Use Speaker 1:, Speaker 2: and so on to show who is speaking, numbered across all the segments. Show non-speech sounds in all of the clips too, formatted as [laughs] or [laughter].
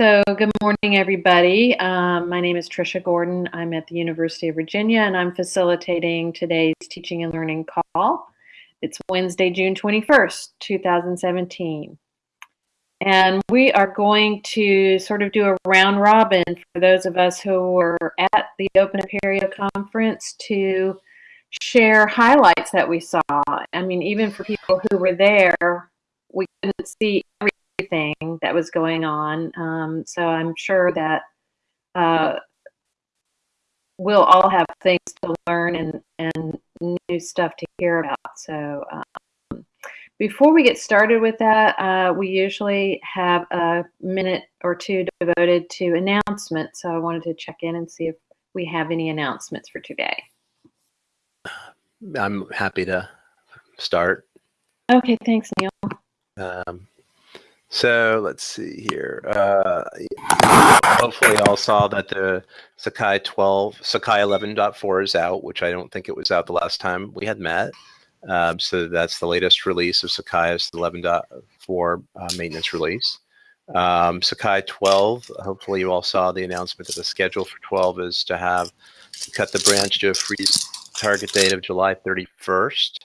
Speaker 1: So, good morning, everybody. Um, my name is Trisha Gordon. I'm at the University of Virginia and I'm facilitating today's teaching and learning call. It's Wednesday, June 21st, 2017. And we are going to sort of do a round robin for those of us who were at the Open Apereo conference to share highlights that we saw. I mean, even for people who were there, we couldn't see everything that was going on. Um, so I'm sure that uh, we'll all have things to learn and, and new stuff to hear about. So um, before we get started with that, uh, we usually have a minute or two devoted to announcements. So I wanted to check in and see if we have any announcements for today.
Speaker 2: I'm happy to start.
Speaker 1: Okay, thanks, Neil.
Speaker 2: Um, so let's see here. Uh, hopefully, all saw that the Sakai 12, Sakai 11.4 is out, which I don't think it was out the last time we had met. Um, so that's the latest release of Sakai's 11.4 uh, maintenance release. Um, Sakai 12, hopefully you all saw the announcement that the schedule for 12 is to have cut the branch to a freeze target date of July 31st.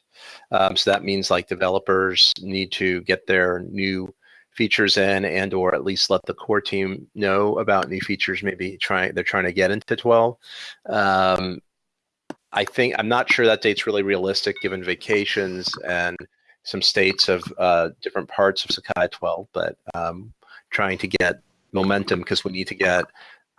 Speaker 2: Um, so that means like developers need to get their new features in and or at least let the core team know about new features maybe trying they're trying to get into 12 um, i think i'm not sure that date's really realistic given vacations and some states of uh, different parts of sakai 12 but um, trying to get momentum because we need to get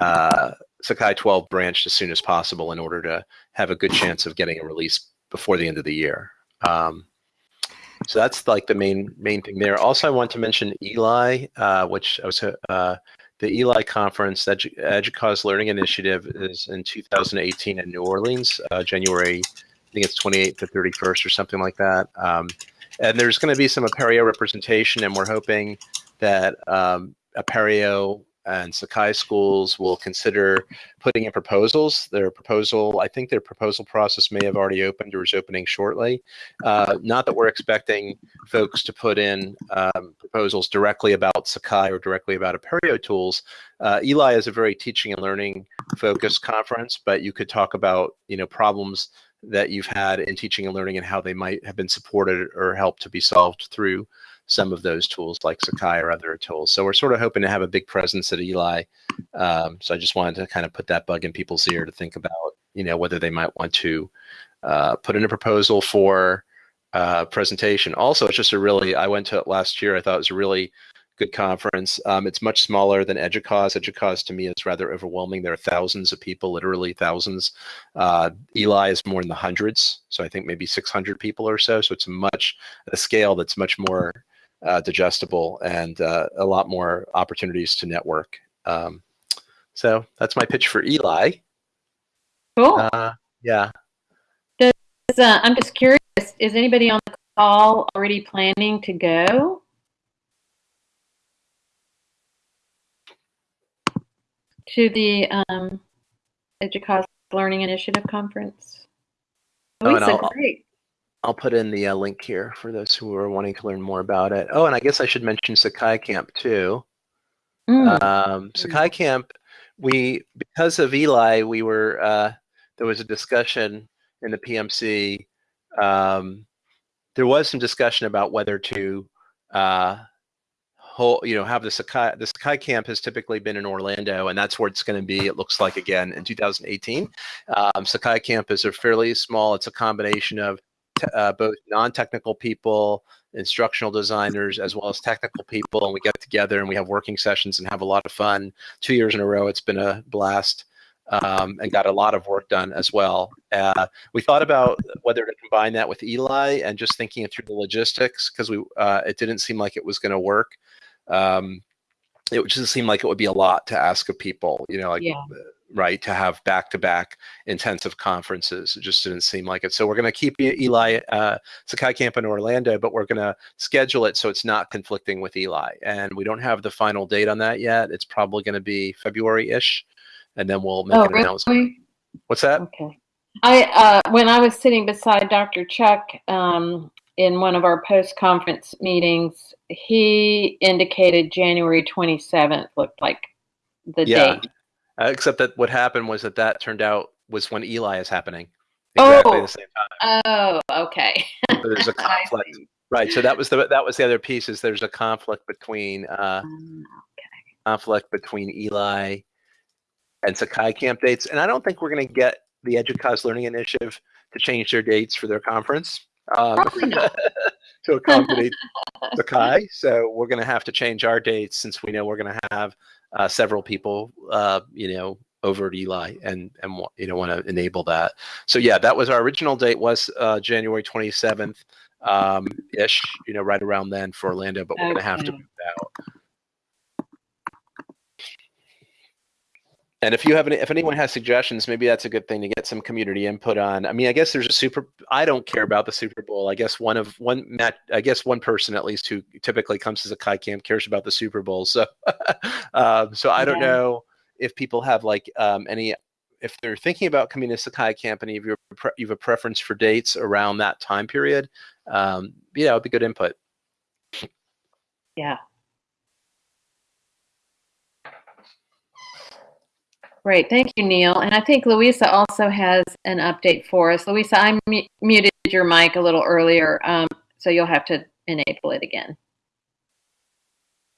Speaker 2: uh, sakai 12 branched as soon as possible in order to have a good chance of getting a release before the end of the year. Um, so that's like the main main thing there. Also, I want to mention Eli, uh, which I was uh, the Eli conference, Edu EDUCAUSE Learning Initiative, is in 2018 in New Orleans, uh, January. I think it's 28th to 31st or something like that. Um, and there's going to be some Apereo representation, and we're hoping that um, Apereo and Sakai schools will consider putting in proposals. Their proposal, I think their proposal process may have already opened or is opening shortly. Uh, not that we're expecting folks to put in um, proposals directly about Sakai or directly about Apereo tools. Uh, Eli is a very teaching and learning focused conference, but you could talk about you know problems that you've had in teaching and learning and how they might have been supported or helped to be solved through some of those tools like Sakai or other tools. So we're sort of hoping to have a big presence at Eli. Um, so I just wanted to kind of put that bug in people's ear to think about, you know, whether they might want to uh, put in a proposal for uh, presentation. Also, it's just a really, I went to it last year. I thought it was a really good conference. Um, it's much smaller than EDUCAUSE. EDUCAUSE to me is rather overwhelming. There are thousands of people, literally thousands. Uh, Eli is more in the hundreds. So I think maybe 600 people or so. So it's much, a scale that's much more uh, digestible and uh, a lot more opportunities to network. Um, so that's my pitch for Eli.
Speaker 1: Cool.
Speaker 2: Uh, yeah.
Speaker 1: Does, uh, I'm just curious, is anybody on the call already planning to go? To the um, EDUCAUSE Learning Initiative Conference?
Speaker 2: Oh, Lisa, great. I'll put in the uh, link here for those who are wanting to learn more about it. Oh, and I guess I should mention Sakai Camp too. Mm. Um, Sakai Camp, we because of Eli, we were uh, there was a discussion in the PMC. Um, there was some discussion about whether to uh, whole, you know, have the Sakai. The Sakai Camp has typically been in Orlando, and that's where it's going to be. It looks like again in 2018. Um, Sakai Camp is a fairly small. It's a combination of uh, both non-technical people, instructional designers, as well as technical people, and we get together and we have working sessions and have a lot of fun. Two years in a row, it's been a blast. Um, and got a lot of work done as well. Uh, we thought about whether to combine that with Eli and just thinking through the logistics because we uh, it didn't seem like it was going to work. Um, it just seemed like it would be a lot to ask of people, you know, like yeah right, to have back-to-back intensive conferences. It just didn't seem like it. So we're going to keep Eli uh, Sakai Camp in Orlando, but we're going to schedule it so it's not conflicting with Eli. And we don't have the final date on that yet. It's probably going to be February-ish, and then we'll make
Speaker 1: oh,
Speaker 2: an announcement. What's that?
Speaker 1: Okay. I uh, when I was sitting beside Dr. Chuck um, in one of our post-conference meetings, he indicated January 27th looked like the
Speaker 2: Yeah.
Speaker 1: date.
Speaker 2: Uh, except that what happened was that that turned out was when Eli is happening.
Speaker 1: Oh.
Speaker 2: Exactly the same time.
Speaker 1: Oh, okay.
Speaker 2: So there's a [laughs] conflict. Right. So that was the that was the other piece is there's a conflict between uh,
Speaker 1: Um,
Speaker 2: conflict between Eli and Sakai camp dates, and I don't think we're going to get the Educause Learning Initiative to change their dates for their conference um,
Speaker 1: Probably not. [laughs]
Speaker 2: to accommodate Sakai. So we're going to have to change our dates since we know we're going to have uh, several people, uh, you know, over at Eli and and you know want to enable that. So yeah, that was our original date was uh, January 27th um, ish, you know, right around then for Orlando, but we're going to have to
Speaker 1: Okay.
Speaker 2: move out. And if you have any, if anyone has suggestions, maybe that's a good thing to get some community input on. I mean, I guess there's a super. I don't care about the Super Bowl. I guess one of one Matt. I guess one person at least who typically comes to Kai Camp cares about the Super Bowl. So, [laughs] um, so I don't
Speaker 1: Yeah.
Speaker 2: know if people have like um, any. If they're thinking about coming to Sakai Camp and if you have a preference for dates around that time period, um, yeah, it would be good input.
Speaker 1: Yeah. Great, thank you, Neil. And I think Louisa also has an update for us. Louisa, I mu- muted your mic a little earlier, um, so you'll have to enable it again.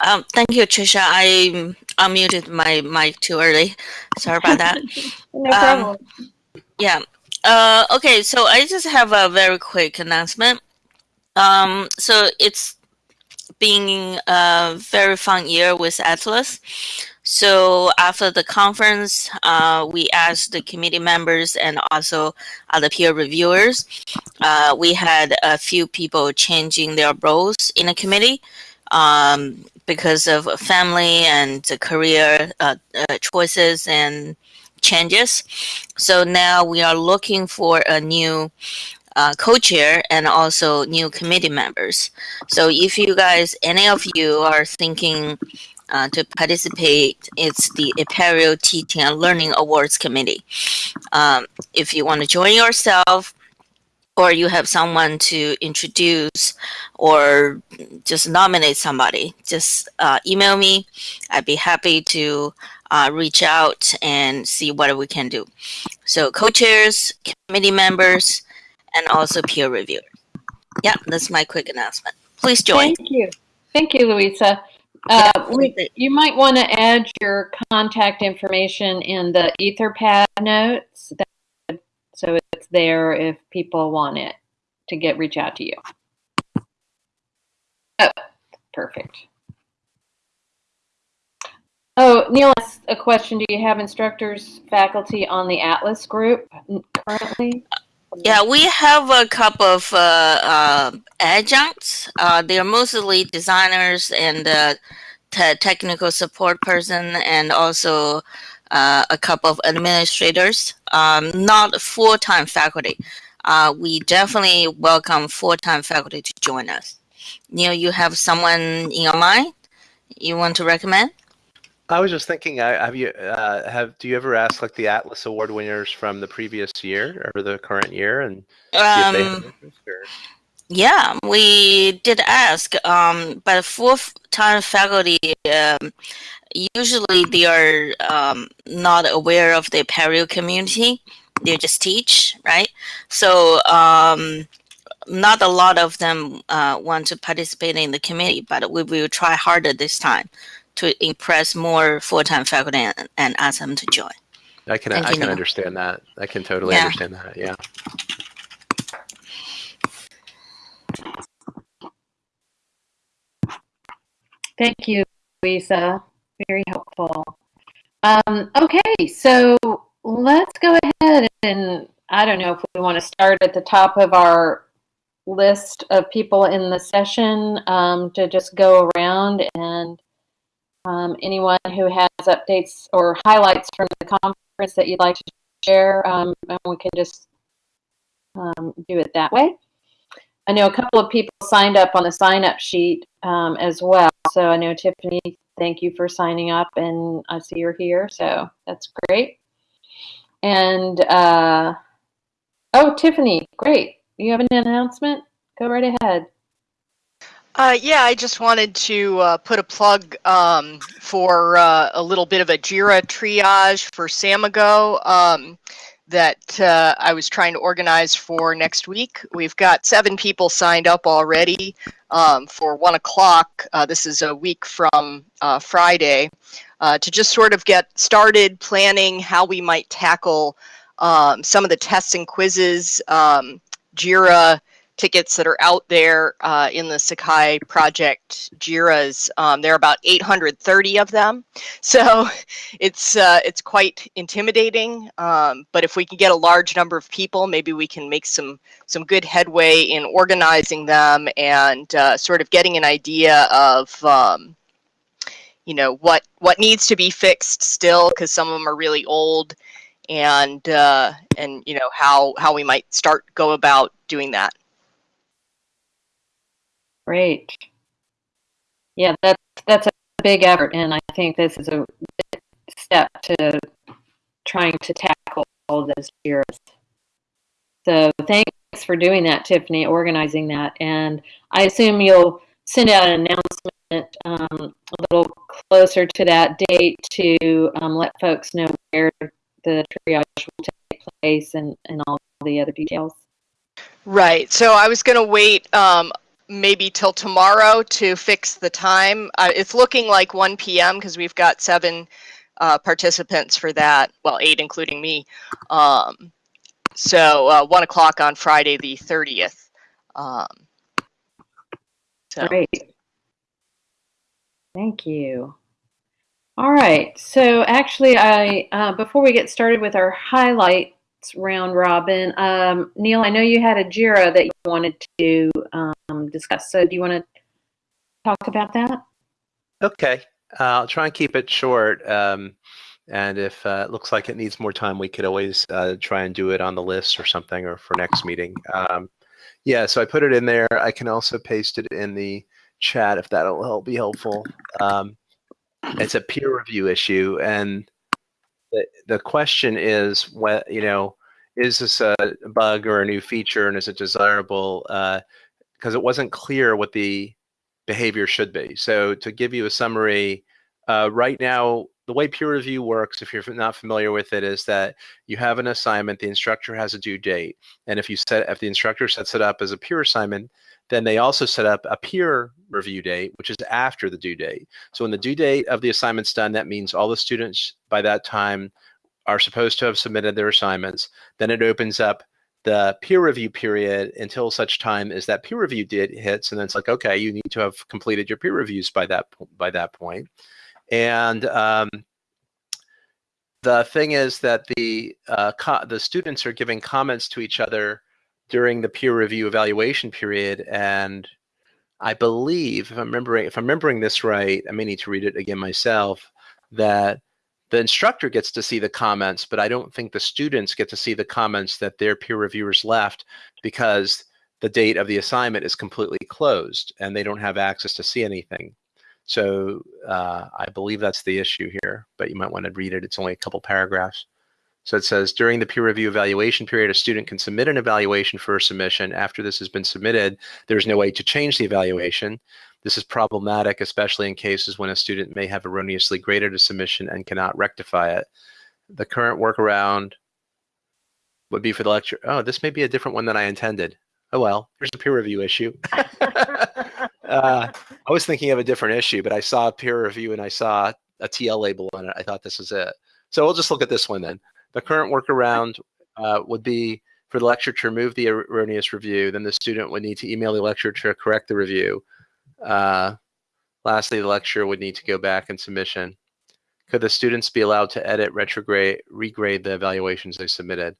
Speaker 3: Um, thank you, Trisha. I unmuted my mic too early. Sorry about that. [laughs]
Speaker 1: No
Speaker 3: Um,
Speaker 1: problem.
Speaker 3: Yeah. Uh, okay, so I just have a very quick announcement. Um, so it's been a very fun year with Atlas. So after the conference, uh, we asked the committee members and also other peer reviewers. Uh, we had a few people changing their roles in the committee um, because of family and career uh, uh, choices and changes. So now we are looking for a new uh, co-chair and also new committee members. So if you guys, any of you are thinking uh, to participate, it's the Apereo Teaching and Learning Awards Committee. Um, if you want to join yourself, or you have someone to introduce, or just nominate somebody, just uh, email me. I'd be happy to uh, reach out and see what we can do. So co-chairs, committee members, and also peer review. Yeah, that's my quick announcement. Please join.
Speaker 1: Thank you. Thank you, Louisa. Uh,
Speaker 3: Yeah,
Speaker 1: we- you might want to add your contact information in the Etherpad notes, that, so it's there if people want it to get reach out to you. Oh, perfect. Oh, Neil, has a question. Do you have instructors, faculty on the Atlas group currently?
Speaker 3: Yeah, we have a couple of uh, uh, adjuncts. Uh, they are mostly designers and uh, te- technical support person, and also uh, a couple of administrators. Um, not full-time faculty. Uh, we definitely welcome full-time faculty to join us. Neil, you have someone in your mind you want to recommend?
Speaker 2: I was just thinking, have you uh, have do you ever ask like the Atlas Award winners from the previous year or the current year and see if they have
Speaker 3: Um,
Speaker 2: interest? Or?
Speaker 3: Yeah, we did ask, um, but full-time faculty um, usually they are um, not aware of the Apereo community. They just teach, right? So um, not a lot of them uh, want to participate in the committee, but we will try harder this time to impress more full-time faculty and, and ask them to join.
Speaker 2: I can
Speaker 3: Thank
Speaker 2: I can
Speaker 3: Neil.
Speaker 2: understand that. I can totally
Speaker 3: Yeah.
Speaker 2: understand that. Yeah.
Speaker 1: Thank you, Lisa. Very helpful. Um, okay, so let's go ahead and I don't know if we want to start at the top of our list of people in the session um, to just go around and um, anyone who has updates or highlights from the conference that you'd like to share, um, and we can just um, do it that way. I know a couple of people signed up on the sign up sheet um, as well. So I know Tiffany, thank you for signing up, and I see you're here, so that's great. And uh, oh, Tiffany, great. You have an announcement? Go right ahead.
Speaker 4: Uh, yeah, I just wanted to uh, put a plug um, for uh, a little bit of a JIRA triage for Samigo um, that uh, I was trying to organize for next week. We've got seven people signed up already um, for one o'clock. Uh, this is a week from uh, Friday to just sort of get started planning how we might tackle um, some of the tests and quizzes, um, JIRA tickets that are out there uh, in the Sakai project JIRAs. Um, there are about 830 of them, [laughs] so it's uh, it's quite intimidating. Um, but if we can get a large number of people, maybe we can make some some good headway in organizing them and uh, sort of getting an idea of. Um, you know what what needs to be fixed still because some of them are really old and uh, and you know how how we might start go about doing that
Speaker 5: Great. Yeah, that's that's a big effort, and I think this is a step to trying to tackle all those fears. So thanks for doing that, Tiffany, organizing that, and I assume you'll send out an announcement um, a little closer to that date to um, let folks know where the triage will take place and, and all the other details.
Speaker 4: Right. So I was going to wait um, maybe till tomorrow to fix the time. Uh, it's looking like 1 p.m. because we've got seven uh, participants for that. Well, eight including me. Um, so uh, 1 o'clock on Friday the 30th. Um,
Speaker 5: so. Great. Thank you. All right. So actually, I uh, before we get started with our highlight round robin. Um, Neil, I know you had a JIRA that you wanted to um, discuss. So do you want to talk about that?
Speaker 2: Okay. Uh, I'll try and keep it short. Um, and if uh, it looks like it needs more time, we could always uh, try and do it on the list or something or for next meeting. Um, yeah, so I put it in there. I can also paste it in the chat if that'll help be helpful. Um, it's a peer review issue. And the, question is what you know is this a bug or a new feature and is it desirable because uh, it wasn't clear what the behavior should be. So to give you a summary uh, right now the way peer review works if you're not familiar with it is that you have an assignment the instructor has a due date. And if you set if the instructor sets it up as a peer assignment then they also set up a peer review date, which is after the due date. So when the due date of the assignment's done, that means all the students by that time are supposed to have submitted their assignments. Then it opens up the peer review period until such time as that peer review date hits, and then it's like, okay, you need to have completed your peer reviews by that by that point. And um, the thing is that the uh, the students are giving comments to each other during the peer review evaluation period. And I believe, if I'm remembering, if I'm remembering this right, I may need to read it again myself, that the instructor gets to see the comments, but I don't think the students get to see the comments that their peer reviewers left because the date of the assignment is completely closed and they don't have access to see anything. So uh, I believe that's the issue here, but you might want to read it. It's only a couple paragraphs. So it says during the peer review evaluation period, a student can submit an evaluation for a submission. After this has been submitted, there's no way to change the evaluation. This is problematic, especially in cases when a student may have erroneously graded a submission and cannot rectify it. The current workaround would be for the lecture. Oh, this may be a different one than I intended. Oh well, here's a peer review issue. [laughs] uh, I was thinking of a different issue, but I saw a peer review and I saw a TL label on it. I thought this was it. So we'll just look at this one then. The current workaround uh, would be for the lecturer to remove the erroneous review. Then the student would need to email the lecturer to correct the review. Uh, lastly, the lecturer would need to go back in submission. Could the students be allowed to edit, retrograde, regrade the evaluations they submitted?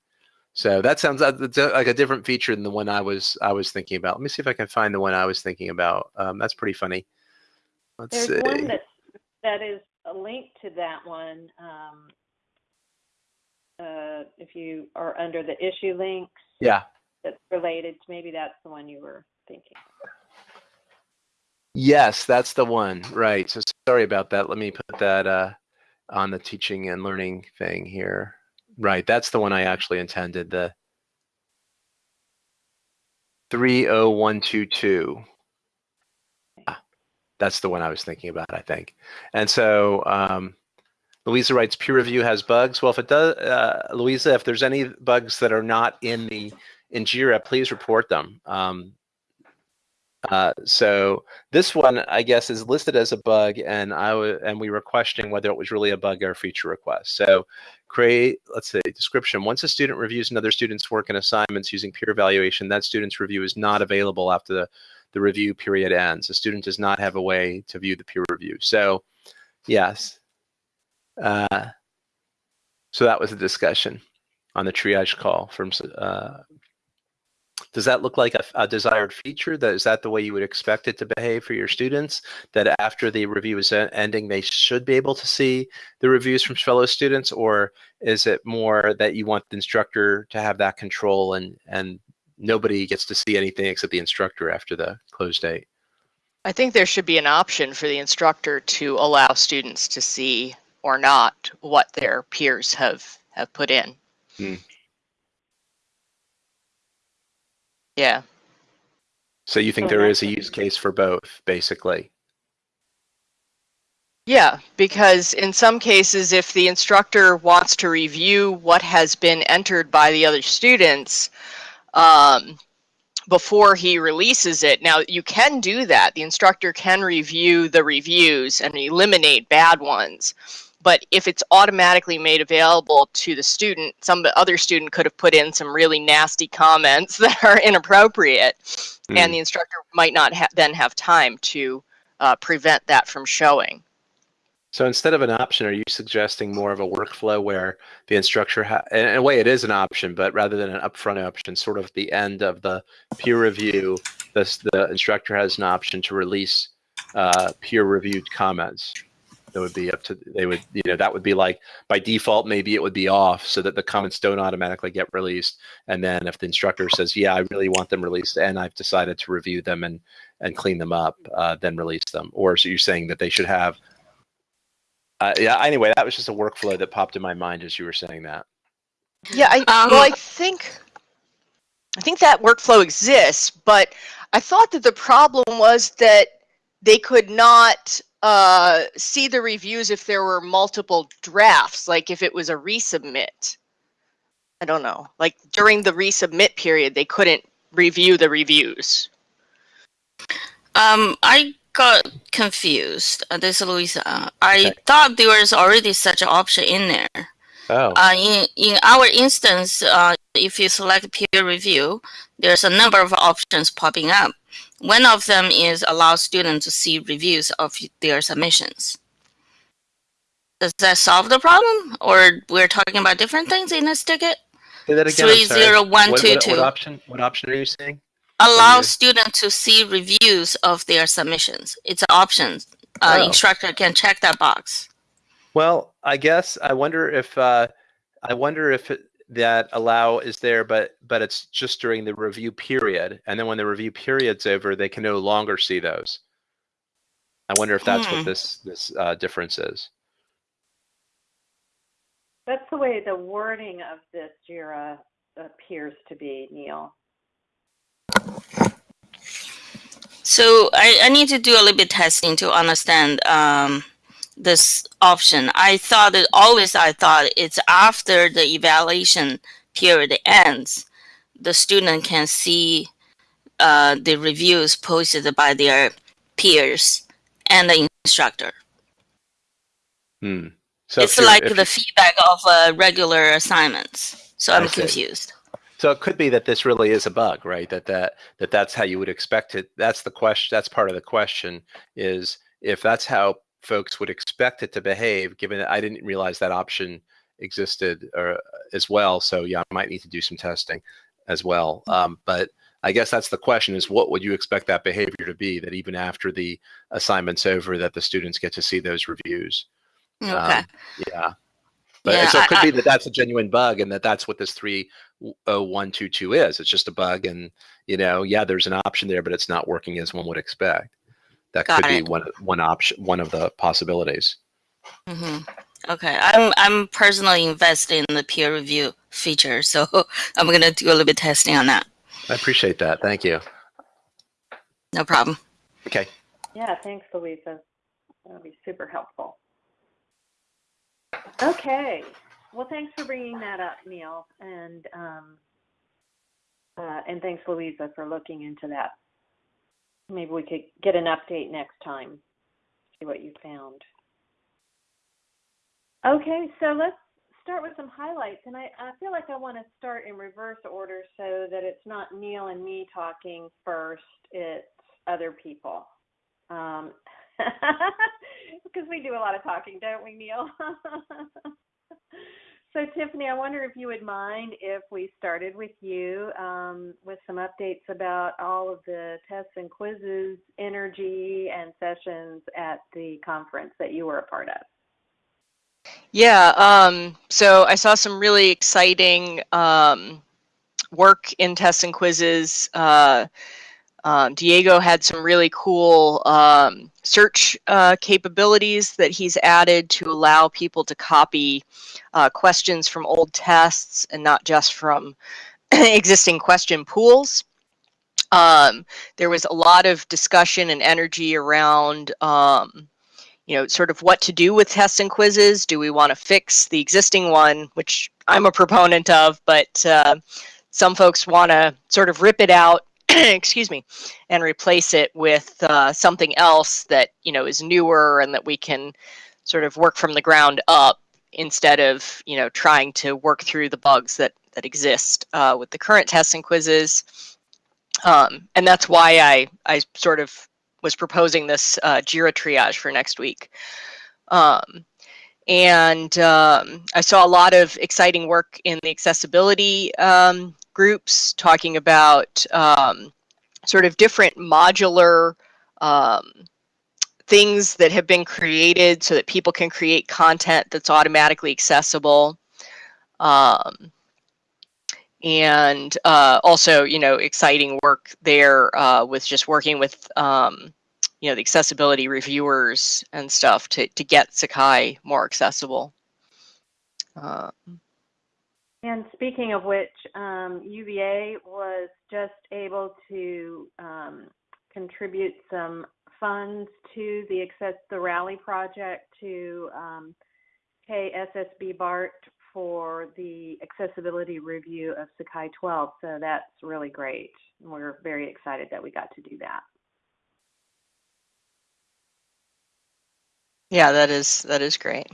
Speaker 2: So that sounds like a different feature than the one I was I was thinking about. Let me see if I can find the one I was thinking about. Um, that's pretty funny.
Speaker 1: Let's There's see. one that that is a link to that one. Um, uh, if you are under the issue links.
Speaker 2: Yeah.
Speaker 1: That's related to maybe that's the one you were thinking.
Speaker 2: Yes, that's the one. Right. So sorry about that. Let me put that uh, on the teaching and learning thing here. Right. That's the one I actually intended. The 30122. that's the one I was thinking about, I think. And so um, Louisa writes, peer review has bugs. Well, if it does, uh, Louisa, if there's any bugs that are not in the in JIRA, please report them. Um, uh, so this one, I guess, is listed as a bug, and I and we were questioning whether it was really a bug or a feature request. So create, let's say, description. Once a student reviews another student's work and assignments using peer evaluation, that student's review is not available after the, the review period ends. The student does not have a way to view the peer review. So, yes. Uh, so that was a discussion on the triage call from uh, does that look like a, a, desired feature? That is that the way you would expect it to behave for your students? That after the review is ending, they should be able to see the reviews from fellow students, or is it more that you want the instructor to have that control and and nobody gets to see anything except the instructor after the close date?
Speaker 4: I think there should be an option for the instructor to allow students to see or not what their peers have have put in. Hmm. Yeah.
Speaker 2: So you think there is a use case for both, basically?
Speaker 4: Yeah, because in some cases, if the instructor wants to review what has been entered by the other students um, before he releases it, now you can do that. The instructor can review the reviews and eliminate bad ones but if it's automatically made available to the student, some other student could have put in some really nasty comments [laughs] that are inappropriate, mm. and the instructor might not ha then have time to uh, prevent that from showing.
Speaker 2: So instead of an option, are you suggesting more of a workflow where the instructor, in a way it is an option, but rather than an upfront option, sort of the end of the peer review, this, the instructor has an option to release uh, peer reviewed comments? That would be up to they would you know that would be like by default maybe it would be off so that the comments don't automatically get released. And then if the instructor says yeah i really want them released and i've decided to review them and and clean them up uh, then release them. Or so you're saying that they should have uh, yeah anyway that was just a workflow that popped in my mind as you were saying that.
Speaker 4: Yeah I, um, well i think i think that workflow exists but i thought that the problem was that they could not uh, see the reviews if there were multiple drafts, like if it was a resubmit. I don't know. Like during the resubmit period, they couldn't review the reviews.
Speaker 3: Um, I got confused. Uh, this is Louisa. I okay. thought there was already such an option in there.
Speaker 2: Oh.
Speaker 3: Uh, in, in our instance, uh, if you select peer review, there's a number of options popping up. One of them is allow students to see reviews of their submissions. Does that solve the problem? Or we're talking about different things in this ticket?
Speaker 2: Say that again. Three zero one two two. What, option? What option are you saying?
Speaker 3: Allow students to see reviews of their submissions. It's an option. Uh, oh. Instructor can check that box.
Speaker 2: Well, I guess I wonder if uh, I wonder if it, that allow is there, but but it's just during the review period, and then when the review period's over, they can no longer see those. I wonder if that's hmm. what this this uh, difference is.
Speaker 1: That's the way the wording of this JIRA appears to be, Neil.
Speaker 3: So I, I need to do a little bit testing to understand um, this option. I thought that always I thought it's after the evaluation period ends, the student can see uh, the reviews posted by their peers and the instructor.
Speaker 2: Hmm.
Speaker 3: So it's like the feedback of uh, regular assignments. So I'm confused.
Speaker 2: So it could be that this really is a bug, right? That that that that's how you would expect it. That's the question. That's part of the question. Is if that's how folks would expect it to behave, given that I didn't realize that option existed or, uh, as well. So yeah, I might need to do some testing as well. Mm-hmm. Um, but I guess that's the question is what would you expect that behavior to be that even after the assignment's over that the students get to see those reviews?
Speaker 3: Okay. Um,
Speaker 2: yeah. But yeah, so it could I, be that that's a genuine bug and that that's what this 30122 is. It's just a bug and, you know, yeah, there's an option there, but it's not working as one would expect. That Got could it. be one one option, one of the possibilities.
Speaker 3: Mm-hmm. Okay, I'm I'm personally invested in the peer review feature, so [laughs] I'm gonna do a little bit testing on that.
Speaker 2: I appreciate that. Thank you.
Speaker 3: No problem.
Speaker 2: Okay.
Speaker 1: Yeah, thanks, Louisa. That'll be super helpful. Okay. Well, thanks for bringing that up, Neil, and um, uh, and thanks, Louisa, for looking into that. Maybe we could get an update next time. See what you found. Okay, so let's start with some highlights, and I, I feel like I want to start in reverse order so that it's not Neil and me talking first; it's other people. Um, [laughs] because we do a lot of talking, don't we, Neil? [laughs] so, Tiffany, I wonder if you would mind if we started with you um, with some updates about all of the tests and quizzes, energy, and sessions at the conference that you were a part of.
Speaker 4: Yeah, um, so I saw some really exciting um, work in tests and quizzes. Uh, um, Diego had some really cool um, search uh, capabilities that he's added to allow people to copy uh, questions from old tests and not just from [clears throat] existing question pools. Um, there was a lot of discussion and energy around, um, you know, sort of what to do with tests and quizzes. Do we want to fix the existing one, which I'm a proponent of, but uh, some folks want to sort of rip it out [clears throat] excuse me, and replace it with uh, something else that you know is newer and that we can sort of work from the ground up instead of you know trying to work through the bugs that that exist uh, with the current tests and quizzes. Um, and that's why I I sort of was proposing this uh, Jira triage for next week. Um, and um, I saw a lot of exciting work in the accessibility um, groups talking about um, sort of different modular um, things that have been created so that people can create content that's automatically accessible. Um, and uh, also, you know, exciting work there uh, with just working with, um, you know, the accessibility reviewers and stuff to, to get Sakai more accessible. Uh,
Speaker 1: and speaking of which, um, UVA was just able to um, contribute some funds to the access the rally project to um, pay SSB BART for the accessibility review of Sakai 12. So that's really great. We're very excited that we got to do that.
Speaker 4: Yeah, that is that is great.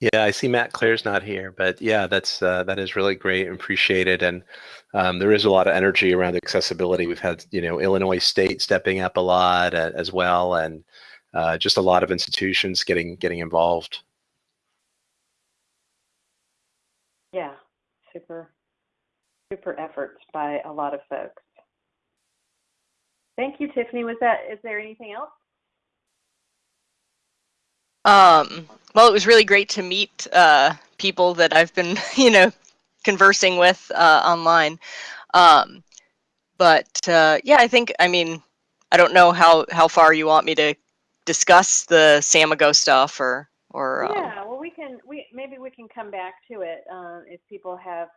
Speaker 2: Yeah, I see Matt Clare's not here, but yeah, that's uh, that is really great and appreciated. And um, there is a lot of energy around accessibility. We've had you know Illinois State stepping up a lot uh, as well, and uh, just a lot of institutions getting getting involved.
Speaker 1: Yeah, super, super efforts by a lot of folks. Thank you, Tiffany. Was that? Is there anything else?
Speaker 4: Um, well, it was really great to meet uh, people that I've been, [laughs] you know, conversing with uh, online. Um, but uh, yeah, I think, I mean, I don't know how, how far you want me to discuss the Samigo stuff or, or.
Speaker 1: Um... Yeah, well, we can, we, maybe we can come back to it uh, if people have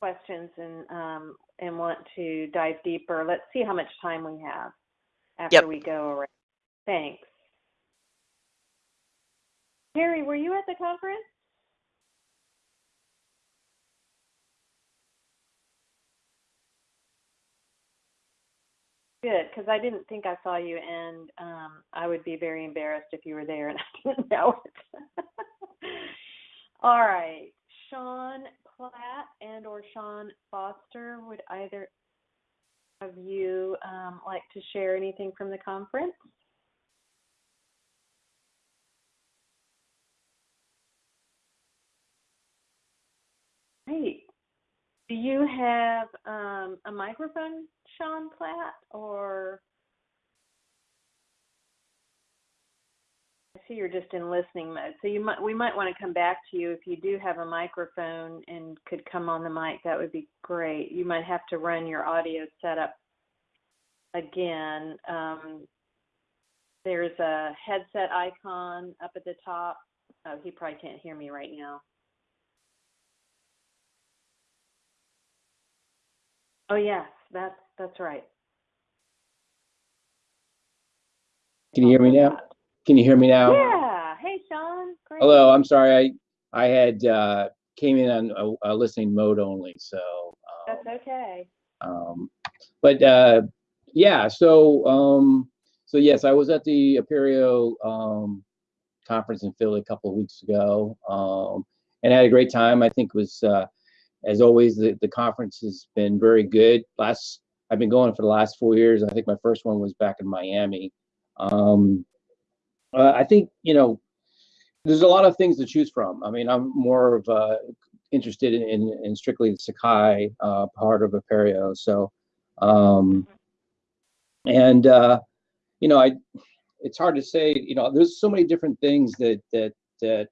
Speaker 1: questions and, um, and want to dive deeper. Let's see how much time we have after
Speaker 4: yep.
Speaker 1: we go around. Thanks. Harry, were you at the conference? Good, because I didn't think I saw you, and um, I would be very embarrassed if you were there and [laughs] I didn't know it. [laughs] All right, Sean Platt and or Sean Foster, would either of you um, like to share anything from the conference? Great. Do you have um, a microphone, Sean Platt, or see you're just in listening mode. So you might we might want to come back to you if you do have a microphone and could come on the mic. That would be great. You might have to run your audio setup again. Um, there's a headset icon up at the top. Oh, he probably can't hear me right now. Oh yes, that's that's right.
Speaker 6: Can you hear me now? Can you hear me now?
Speaker 1: Yeah. Hey, Sean. Great.
Speaker 6: Hello. I'm sorry. I I had uh, came in on a, a listening mode only. So. Um,
Speaker 1: That's okay.
Speaker 6: um, but uh, yeah. So um, so yes, I was at the Apereo um, conference in Philly a couple of weeks ago, um, and I had a great time. I think it was uh, as always the the conference has been very good. Last I've been going for the last four years. I think my first one was back in Miami. Um, uh, I think you know there's a lot of things to choose from. I mean, I'm more of uh, interested in, in, strictly the Sakai uh, part of Apereo. So, um, and uh, you know, I it's hard to say. You know, there's so many different things that that that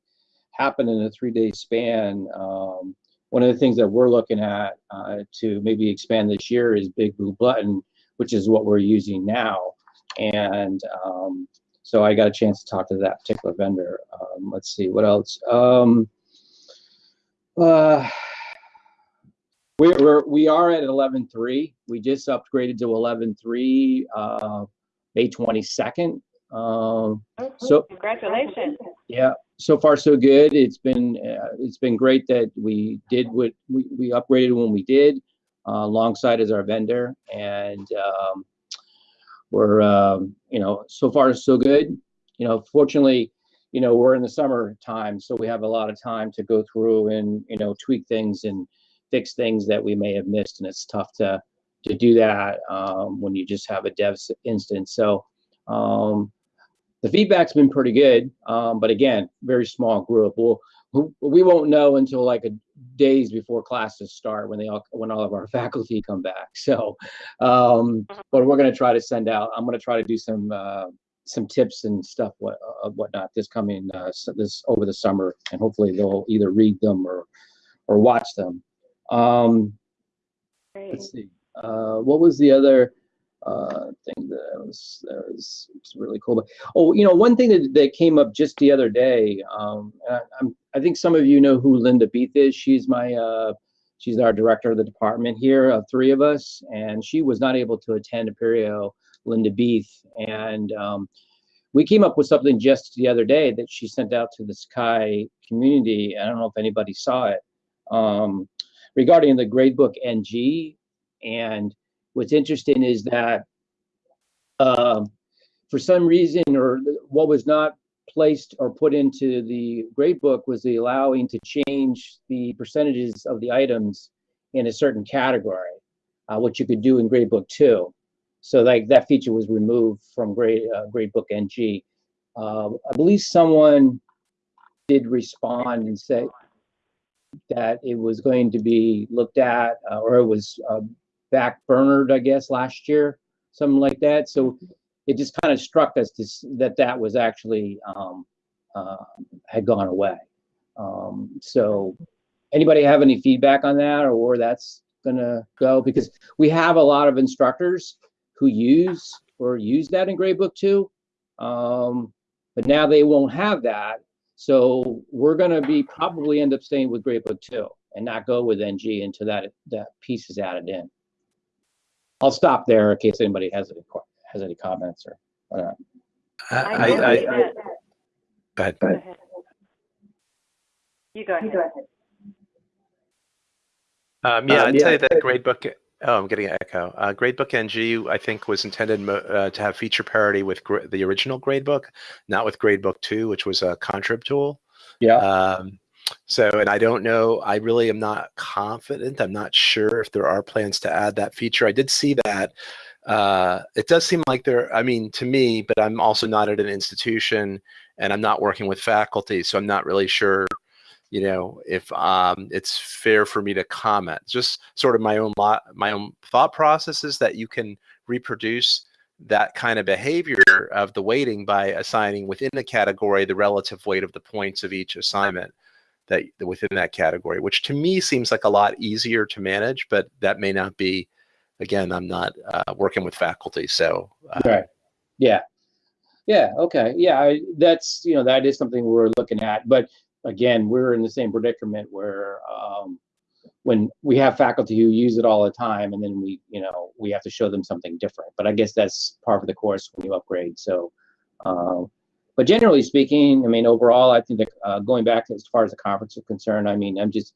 Speaker 6: happen in a three day span. Um, one of the things that we're looking at uh, to maybe expand this year is Big Blue Button, which is what we're using now. And um, so I got a chance to talk to that particular vendor. Um, let's see what else. Um, uh, we're, we're we are at 11.3. We just upgraded to 11.3 uh, May 22nd. Um, So-
Speaker 1: congratulations.
Speaker 6: yeah, so far so good. It's been uh, it's been great that we did what we, we upgraded when we did, uh, alongside as our vendor, and um, we're um, you know so far so good. You know, fortunately, you know we're in the summer time, so we have a lot of time to go through and you know tweak things and fix things that we may have missed, and it's tough to to do that um, when you just have a dev instance. So. Um, the feedback's been pretty good, um, but again, very small group. We'll, we won't know until like a days before classes start when they all when all of our [laughs] faculty come back. So, um, but we're going to try to send out. I'm going to try to do some uh, some tips and stuff what uh, whatnot this coming uh, this over the summer, and hopefully they'll either read them or or watch them. Um,
Speaker 1: Great.
Speaker 6: let's see. Uh, what was the other uh, thing that was that was, was really cool? But, oh, you know, one thing that, that came up just the other day. Um, I, I'm I think some of you know who Linda Beath is. She's my uh, she's our director of the department here of three of us, and she was not able to attend Apereo. Linda Beath and um, we came up with something just the other day that she sent out to the Sky community. I don't know if anybody saw it um, regarding the gradebook NG. And what's interesting is that um, for some reason, or what was not placed or put into the gradebook was the allowing to change the percentages of the items in a certain category, uh, which you could do in gradebook two. So like that feature was removed from grade uh, gradebook NG. Uh, I believe someone did respond and say that it was going to be looked at, uh, or it was uh, back burnered, I guess, last year, something like that. So it just kind of struck us to, that that was actually um, uh, had gone away. Um, so anybody have any feedback on that or where that's gonna go? Because we have a lot of instructors who use or use that in gradebook two. Um, but now they won't have that. So we're gonna be probably end up staying with gradebook two and not go with NG until that that piece is added in. I'll stop there in case anybody has any has any comments or whatnot.
Speaker 2: I,
Speaker 1: I
Speaker 2: I,
Speaker 1: know
Speaker 2: I,
Speaker 1: that-
Speaker 2: go ahead.
Speaker 1: Go ahead. You go ahead.
Speaker 2: Um, yeah,
Speaker 6: Um,
Speaker 2: I'd
Speaker 6: yeah.
Speaker 2: say that gradebook. Oh, I'm getting an echo. Uh, gradebook NG, I think, was intended uh, to have feature parity with gra- the original gradebook, not with gradebook two, which was a contrib tool.
Speaker 6: Yeah.
Speaker 2: Um, so, and I don't know. I really am not confident. I'm not sure if there are plans to add that feature. I did see that. Uh, it does seem like there. I mean, to me, but I'm also not at an institution, and I'm not working with faculty, so I'm not really sure you know if um, it's fair for me to comment just sort of my own lot my own thought processes that you can reproduce that kind of behavior of the weighting by assigning within the category the relative weight of the points of each assignment that within that category which to me seems like a lot easier to manage but that may not be again i'm not uh, working with faculty so uh,
Speaker 6: Right. Yeah. Yeah. Okay. Yeah. I, that's you know that is something we're looking at, but again, we're in the same predicament where um, when we have faculty who use it all the time, and then we you know we have to show them something different. But I guess that's part of the course when you upgrade. So Um, but generally speaking, I mean, overall, I think that, uh, going back as far as the conference is concerned, I mean, I'm just,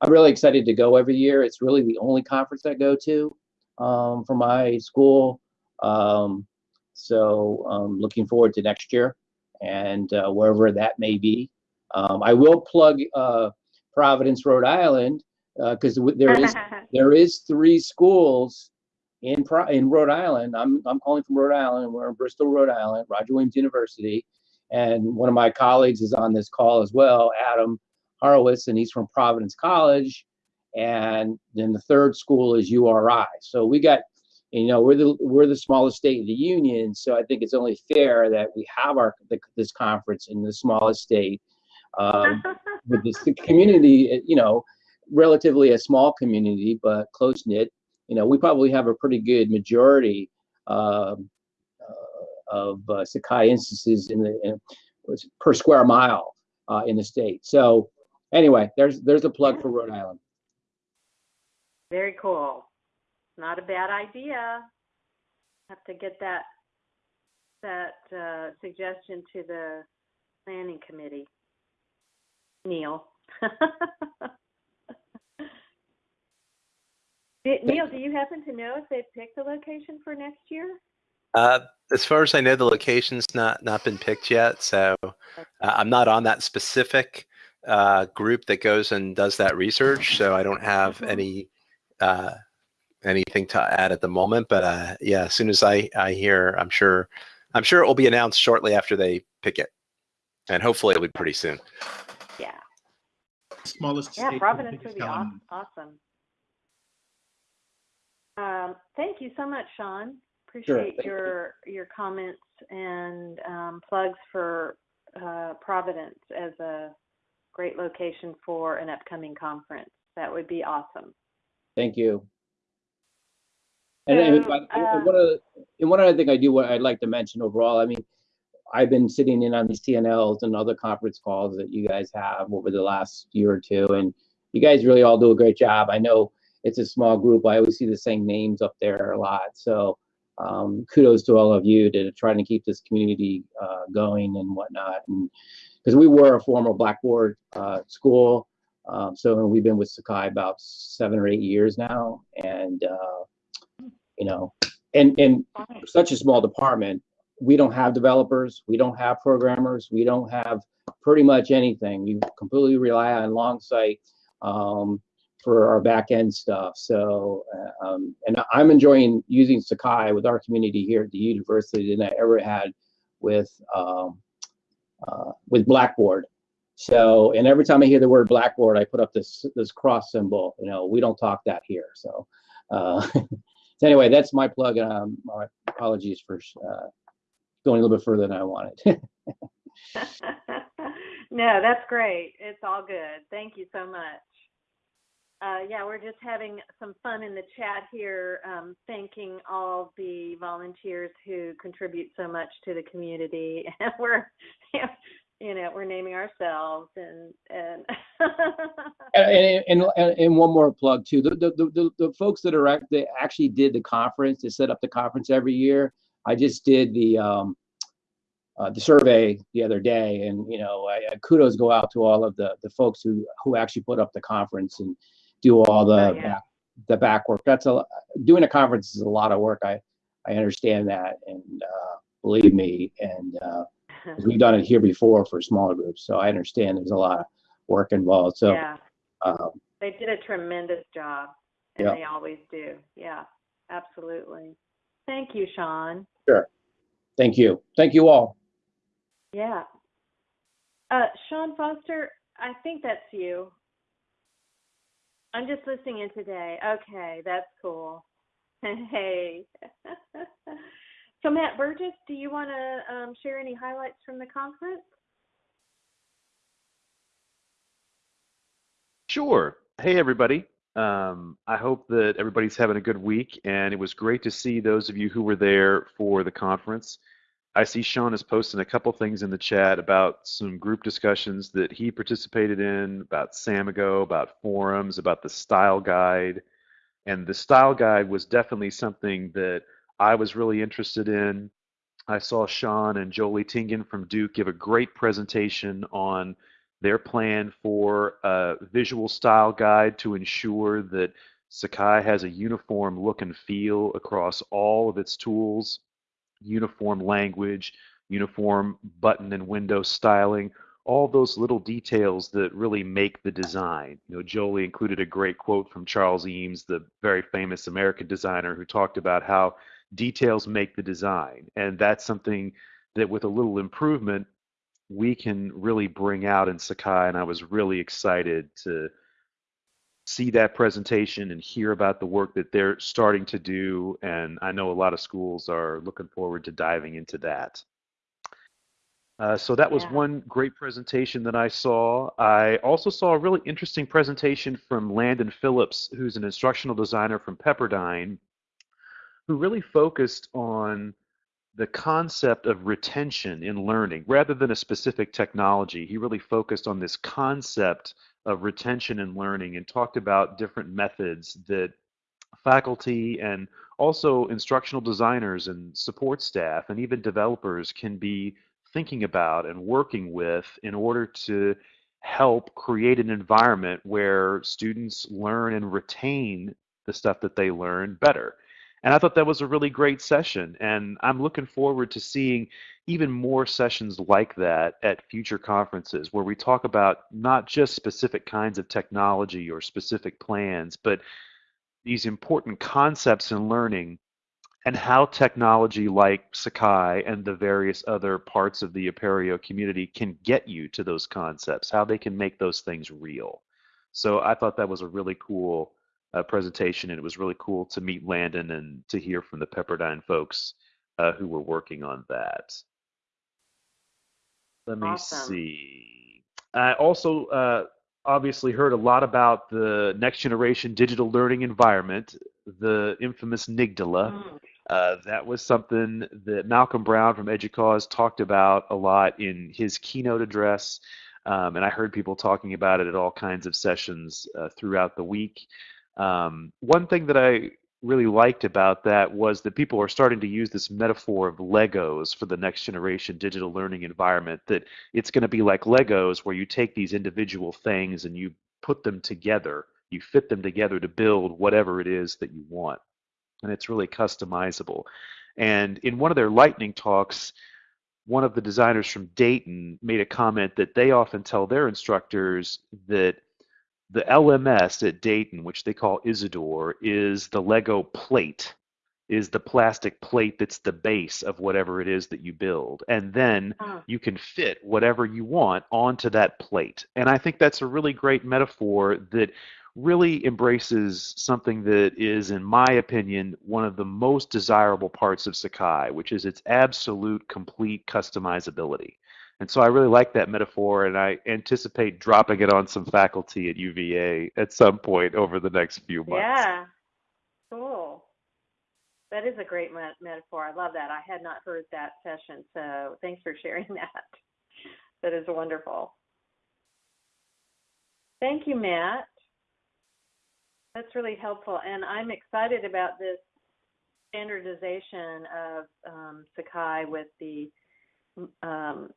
Speaker 6: I'm really excited to go every year. It's really the only conference I go to um, for my school. Um, so um, looking forward to next year and uh, wherever that may be. Um, I will plug uh, Providence, Rhode Island, because there is [laughs] there is three schools in Pro- in Rhode Island. I'm I'm calling from Rhode Island. We're in Bristol, Rhode Island, Roger Williams University, and one of my colleagues is on this call as well, Adam Horowitz, and he's from Providence College. And then the third school is URI. So we got, you know, we're the we're the smallest state in the union. So I think it's only fair that we have our this conference in the smallest state. Um, [laughs] with this community, you know, relatively a small community, but close knit. You know, we probably have a pretty good majority um, of uh, Sakai instances in the in, per square mile uh, in the state. So anyway, there's there's a plug for Rhode Island.
Speaker 1: Very cool. Not a bad idea. Have to get that that uh, suggestion to the planning committee. Neil. [laughs] Neil, do you happen to know if they've picked a location for next year?
Speaker 2: Uh, as far as I know, the location's not not been picked yet, so uh, I'm not on that specific uh, group that goes and does that research. So I don't have
Speaker 1: Mhm.
Speaker 2: any uh, anything to add at the moment. But uh, yeah, as soon as I I hear, I'm sure I'm sure it will be announced shortly after they pick it, and hopefully it'll be pretty soon.
Speaker 1: Yeah.
Speaker 7: Smallest
Speaker 1: Yeah,
Speaker 7: state,
Speaker 1: Providence would be aw- awesome. Um, thank you so much, Sean. Appreciate
Speaker 6: thank you.
Speaker 1: your your comments and um, plugs for uh, Providence as a great location for an upcoming conference. That would be awesome.
Speaker 6: Thank you. And,
Speaker 1: So, uh,
Speaker 6: one other, and one other thing I do, what I'd like to mention overall, I mean, I've been sitting in on these TNLs and other conference calls that you guys have over the last year or two, and you guys really all do a great job. I know it's a small group. I always see the same names up there a lot. So um, kudos to all of you to trying to keep this community uh, going and whatnot. And because we were a former Blackboard uh, school, um, so we've been with Sakai about seven or eight years now, and uh, you know, and and such a small department, we don't have developers, we don't have programmers, we don't have pretty much anything. We completely rely on Longsight um, for our back end stuff. So, uh, um, and I'm enjoying using Sakai with our community here at the university than I ever had with um, uh, with Blackboard. So, and every time I hear the word Blackboard, I put up this this cross symbol. You know, we don't talk that here. So, uh, [laughs] so anyway, that's my plug. And um, my apologies for uh, going a little bit further than I wanted. [laughs] [laughs]
Speaker 1: no, that's great. It's all good. Thank you so much. Uh, yeah, we're just having some fun in the chat here, um, thanking all the volunteers who contribute so much to the community. [laughs] And we're, [laughs] you know, we're naming ourselves and [laughs] and.
Speaker 6: and, and, and, and one more plug too. The, the, the, the folks that are that actually did the conference, they set up the conference every year. I just did the um, uh, the survey the other day, and you know, I, I kudos go out to all of the the folks who who actually put up the conference and do all the
Speaker 1: Oh, yeah.
Speaker 6: back, the back work. That's a doing a conference is a lot of work. I I understand that, and uh, believe me, and uh, [laughs] we've done it here before for smaller groups, so I understand there's a lot of work involved. So.
Speaker 1: yeah,
Speaker 6: Um,
Speaker 1: they did a tremendous job, and
Speaker 6: Yeah.
Speaker 1: they always do. Yeah, absolutely. Thank you, Sean. Sure.
Speaker 6: Thank you. Thank you all.
Speaker 1: Yeah. Uh, Sean Foster, I think that's you. I'm just listening in today. Okay, that's cool. [laughs] Hey. [laughs] so, Matt Burgess, do you want to um, share any highlights from the conference?
Speaker 8: Sure. Hey, everybody. Um, I hope that everybody's having a good week, and it was great to see those of you who were there for the conference. I see Sean is posting a couple things in the chat about some group discussions that he participated in about Samigo, about forums, about the style guide. And the style guide was definitely something that I was really interested in. I saw Sean and Jolie Tingen from Duke give a great presentation on their plan for a visual style guide to ensure that Sakai has a uniform look and feel across all of its tools, uniform language, uniform button and window styling, all those little details that really make the design. You know, Jolie included a great quote from Charles Eames, the very famous American designer, who talked about how details make the design. And that's something that with a little improvement, we can really bring out in Sakai. And I was really excited to see that presentation and hear about the work that they're starting to do. And I know a lot of schools are looking forward to diving into that. Uh, so that was
Speaker 1: Yeah.
Speaker 8: one great presentation that I saw. I also saw a really interesting presentation from Landon Phillips, who's an instructional designer from Pepperdine, who really focused on the concept of retention in learning rather than a specific technology. He really focused on this concept of retention in learning and talked about different methods that faculty and also instructional designers and support staff and even developers can be thinking about and working with in order to help create an environment where students learn and retain the stuff that they learn better. And I thought that was a really great session. And I'm looking forward to seeing even more sessions like that at future conferences where we talk about not just specific kinds of technology or specific plans, but these important concepts in learning and how technology like Sakai and the various other parts of the Apereo community can get you to those concepts, how they can make those things real. So I thought that was a really cool uh, presentation, and it was really cool to meet Landon and to hear from the Pepperdine folks uh, who were working on that. Let me
Speaker 1: Awesome.
Speaker 8: see. I also uh, obviously heard a lot about the next generation digital learning environment, the infamous NGDLE.
Speaker 1: Mm.
Speaker 8: Uh, that was something that Malcolm Brown from EDUCAUSE talked about a lot in his keynote address, um, and I heard people talking about it at all kinds of sessions uh, throughout the week. Um, one thing that I really liked about that was that people are starting to use this metaphor of Legos for the next generation digital learning environment, that it's going to be like Legos where you take these individual things and you put them together, you fit them together to build whatever it is that you want and it's really customizable. And in one of their lightning talks, one of the designers from Dayton made a comment that they often tell their instructors that the LMS at Dayton, which they call Isidore, is the Lego plate, is the plastic plate that's the base of whatever it is that you build. And then
Speaker 1: Huh.
Speaker 8: you can fit whatever you want onto that plate. And I think that's a really great metaphor that really embraces something that is, in my opinion, one of the most desirable parts of Sakai, which is its absolute complete customizability. And so I really like that metaphor, and I anticipate dropping it on some faculty at UVA at some point over the next few months.
Speaker 1: Yeah. Cool. That is a great met- metaphor. I love that. I had not heard that session, so thanks for sharing [laughs] that. That is wonderful. Thank you, Matt. That's really helpful, and I'm excited about this standardization of um, Sakai with the um,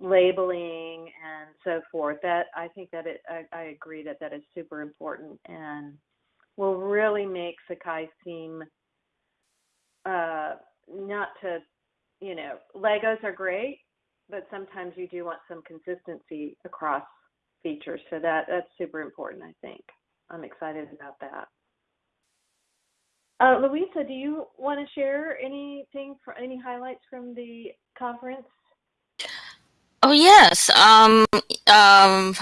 Speaker 1: labeling and so forth. That I think that it, I, I agree that that is super important and will really make Sakai seem uh, not to, you know, Legos are great, but sometimes you do want some consistency across features. So that that's super important. I think I'm excited about that. Uh, Louisa, do you want to share anything for any highlights from the conference?
Speaker 3: Oh yes. Um. Um.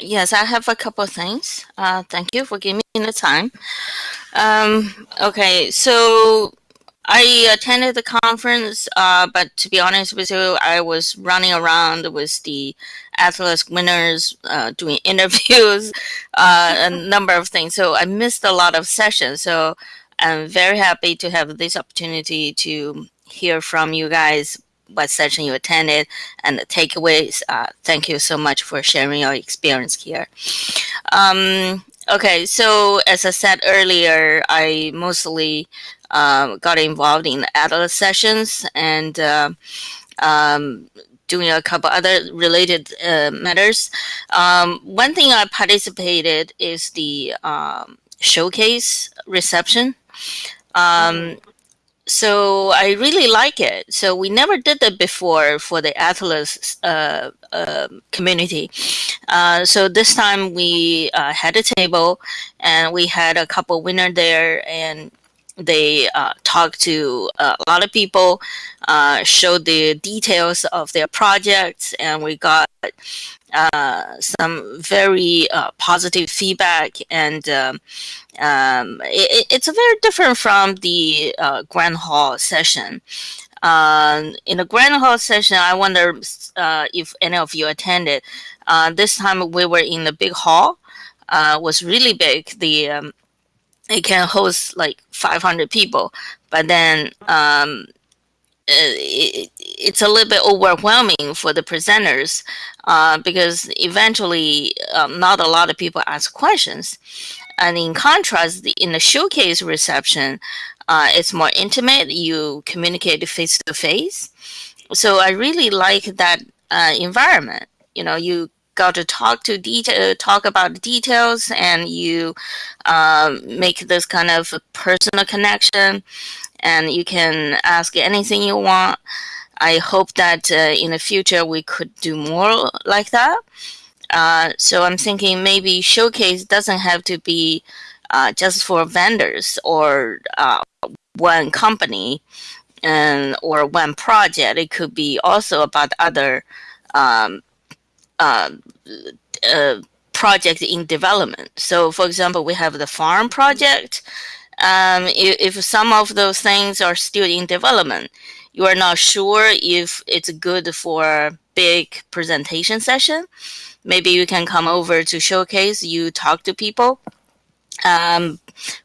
Speaker 3: Yes, I have a couple of things. Uh, thank you for giving me the time. Um. Okay. So I attended the conference, uh, but to be honest with you, I was running around with the Atlas winners, uh, doing [laughs] interviews, uh, a number of things. So I missed a lot of sessions. So I'm very happy to have this opportunity to hear from you guys what session you attended and the takeaways. Uh, thank you so much for sharing your experience here. Um, okay, so as I said earlier, I mostly um, got involved in Atlas sessions and uh, um, doing a couple other related uh, matters. Um, one thing I participated is the um, showcase reception. Um, so I really like it. So we never did that before for the Atlas uh, uh, community. Uh, so this time we uh, had a table and we had a couple winner there and they uh, talked to uh, a lot of people, showed the details of their projects, and we got uh, some very uh, positive feedback. And um, um, it, it's very different from the uh, grand hall session. Um, in the grand hall session i wonder uh, if any of you attended. Uh, this time we were in the big hall. Was really big. The um, it can host like 500 people but then um, it, it's a little bit overwhelming for the presenters uh, because eventually um, not a lot of people ask questions. And in contrast, the, in the showcase reception, uh, it's more intimate. You communicate face to face. So I really like that uh, environment. You know, you got to talk to detail, talk about details, and you um, make this kind of personal connection and you can ask anything you want. I hope that uh, in the future we could do more like that. Uh, so I'm thinking maybe showcase doesn't have to be uh, just for vendors or uh, one company and or one project. It could be also about other um, uh, projects in development. So, for example, we have the farm project um, if, if some of those things are still in development, you are not sure if it's good for big presentation session, maybe you can come over to showcase, you talk to people, um,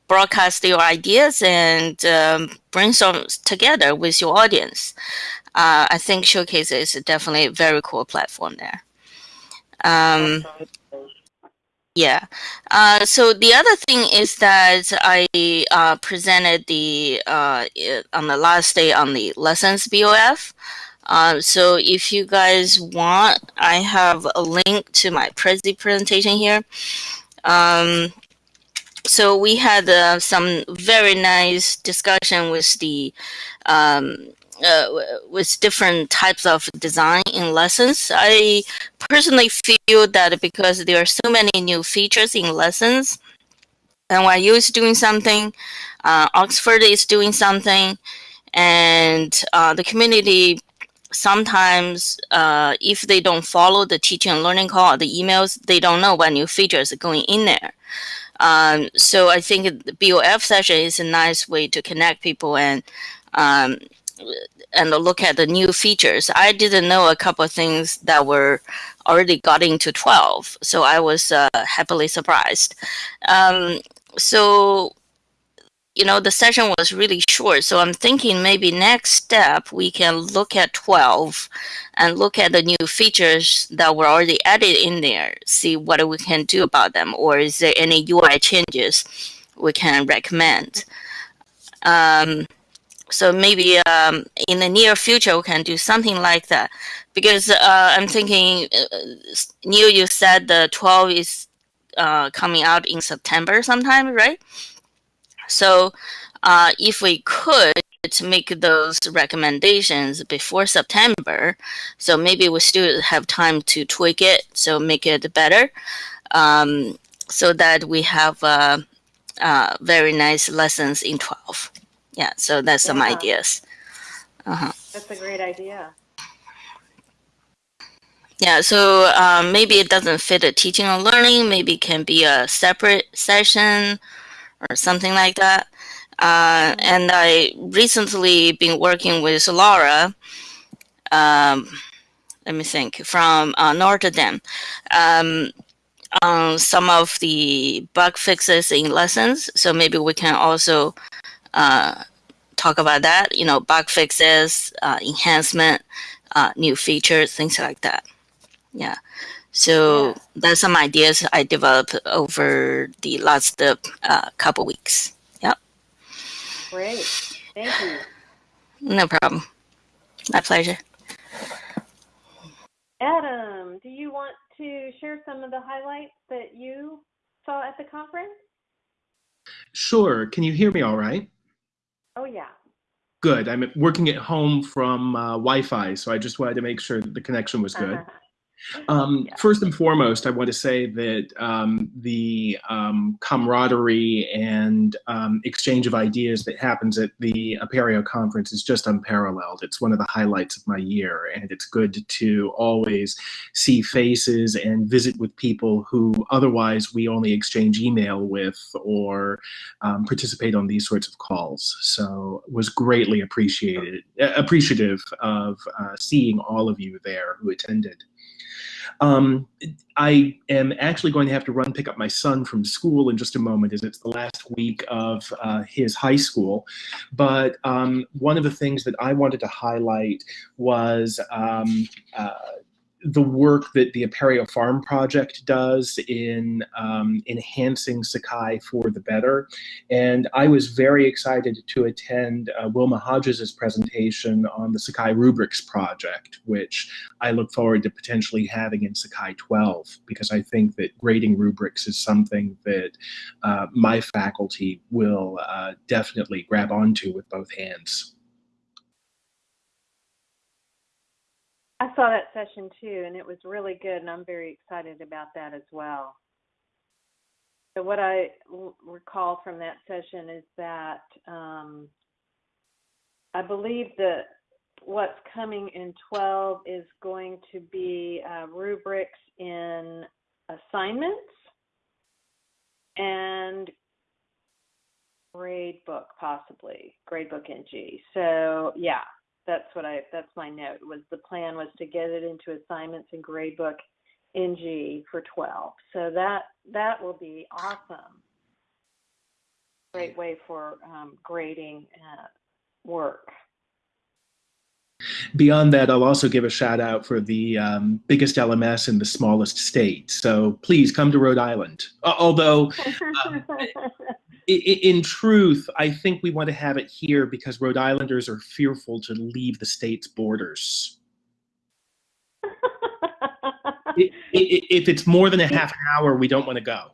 Speaker 3: broadcast your ideas and um, brainstorm together with your audience. Uh, I think Showcase is definitely a very cool platform there. Um, yeah. Uh, so the other thing is that I uh, presented the uh, on the last day on the lessons BOF. Uh, so if you guys want, I have a link to my Prezi presentation here. Um, so we had uh, some very nice discussion with the um, uh, with different types of design in lessons. I personally feel that because there are so many new features in lessons, and NYU is doing something, uh, Oxford is doing something, and uh, the community sometimes, uh, if they don't follow the teaching and learning call or the emails, they don't know what new features are going in there. Um, so I think the BOF session is a nice way to connect people and um, and look at the new features. I didn't know a couple of things that were already got into 12, so I was uh, happily surprised. Um, so, you know, the session was really short, so I'm thinking maybe next step we can look at 12 and look at the new features that were already added in there, see what we can do about them, or is there any UI changes we can recommend. Um, so maybe um, in the near future we can do something like that. Because uh, i'm thinking uh, neil you said the 12 is uh, coming out in september sometime right? So uh, if we could make those recommendations before september so maybe we still have time to tweak it so make it better um, so that we have uh, uh, very nice lessons in 12 yeah so that's some ideas. Uh-huh.
Speaker 1: That's a great idea.
Speaker 3: yeah so um, maybe it doesn't fit a teaching and learning maybe it can be a separate session or something like that. Uh, and i recently been working with laura um, let me think from uh, notre dame um, on some of the bug fixes in lessons. So maybe we can also uh, talk about that, you know, bug fixes, uh, enhancement, uh, new features, things like that. Yeah. So
Speaker 1: Yeah.
Speaker 3: that's some ideas I developed over the last uh, couple weeks. Yep.
Speaker 1: Great. Thank you.
Speaker 3: No problem. My pleasure.
Speaker 1: Adam, do you want to share some of the highlights that you saw at the conference?
Speaker 7: Sure. Can you hear me all right?
Speaker 1: Oh, yeah.
Speaker 7: Good. I'm working at home from uh, Wi-Fi, so I just wanted to make sure that the connection was good. Um,
Speaker 1: Yeah.
Speaker 7: First and foremost, I want to say that um, the um, camaraderie and um, exchange of ideas that happens at the Apereo conference is just unparalleled. It's one of the highlights of my year, and it's good to always see faces and visit with people who otherwise we only exchange email with or um, participate on these sorts of calls. So was greatly appreciated, appreciative of uh, seeing all of you there who attended. Um, I am actually going to have to run pick up my son from school in just a moment, as it's the last week of uh, his high school. But um, one of the things that I wanted to highlight was um, uh, the work that the Apereo Farm Project does in um, enhancing Sakai for the better. And I was very excited to attend uh, Wilma Hodges' presentation on the Sakai Rubrics Project, which I look forward to potentially having in Sakai 12, because I think that grading rubrics is something that uh, my faculty will uh, definitely grab onto with both hands.
Speaker 1: I saw that session too, and it was really good, and I'm very excited about that as well. So, what I l- recall from that session is that um, I believe that what's coming in 12 is going to be uh, rubrics in assignments and grade book, possibly grade book NG. So, yeah, that's what I that's my note was the plan was to get it into assignments and gradebook NG for 12. So that that will be awesome. Great way for um, grading uh, work.
Speaker 7: Beyond that, I'll also give a shout out for the um, biggest LMS in the smallest state. So please come to Rhode Island. Uh, although, [laughs] Um, in truth, I think we want to have it here because Rhode Islanders are fearful to leave the state's borders. [laughs] If it's more than a half an hour, we don't want to go.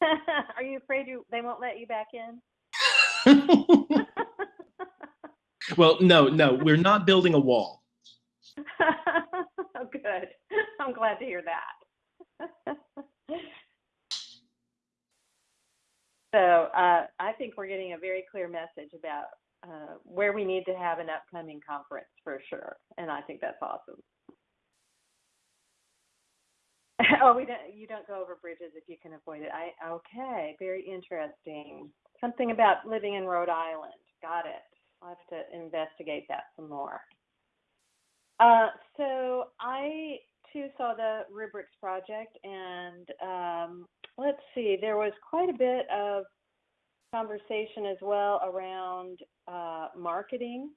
Speaker 7: [laughs]
Speaker 1: Are you afraid you they won't let you back in? [laughs]
Speaker 7: well, no, no, we're not building a wall.
Speaker 1: oh, good. I'm glad to hear that. So uh, I think we're getting a very clear message about uh, where we need to have an upcoming conference for sure, and I think that's awesome. [laughs] oh, we don't. You don't go over bridges if you can avoid it. I okay. Very interesting. Something about living in Rhode Island. Got it. I'll have to investigate that some more. Uh, so I too saw the rubrics project, and um, let's see, there was quite a bit of conversation as well around uh, marketing,